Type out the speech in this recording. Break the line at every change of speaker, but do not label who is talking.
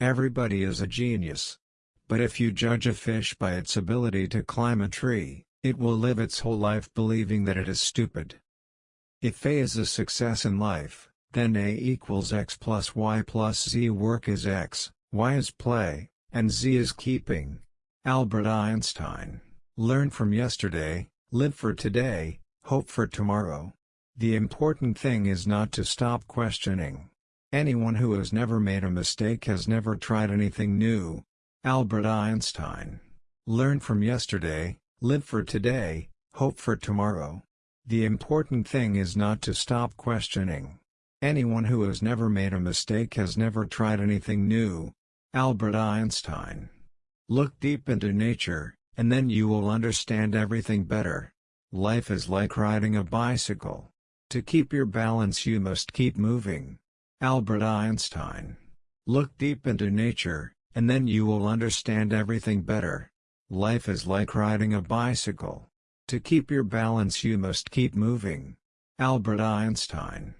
Everybody is a genius. But if you judge a fish by its ability to climb a tree, it will live its whole life believing that it is stupid. If A is a success in life, then A equals x plus y plus z work is x, y is play, and z is keeping. Albert Einstein Learn from yesterday, live for today, hope for tomorrow. The important thing is not to stop questioning. Anyone who has never made a mistake has never tried anything new. Albert Einstein. Learn from yesterday, live for today, hope for tomorrow. The important thing is not to stop questioning. Anyone who has never made a mistake has never tried anything new. Albert Einstein. Look deep into nature, and then you will understand everything better. Life is like riding a bicycle. To keep your balance you must keep moving. Albert Einstein. Look deep into nature, and then you will understand everything better. Life is like riding a bicycle. To keep your balance you must keep moving. Albert Einstein